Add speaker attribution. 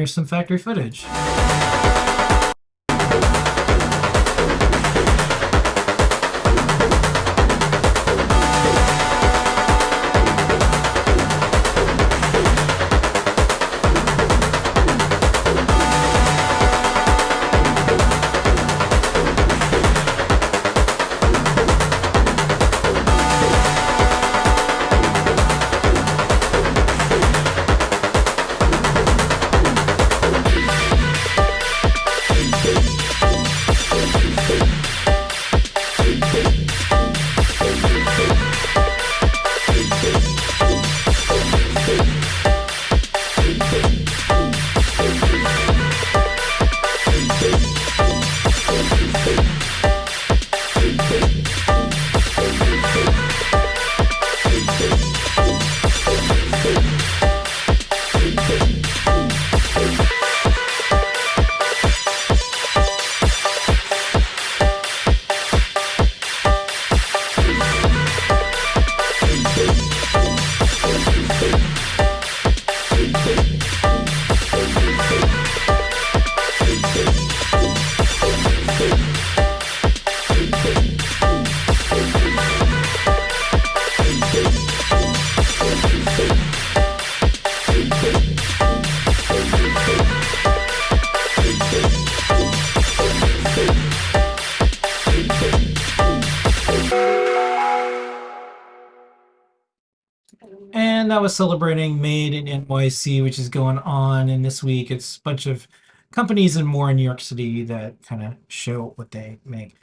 Speaker 1: here's some factory footage. And that was celebrating Made in NYC, which is going on. And this week, it's a bunch of companies and more in New York City that kind of show what they make.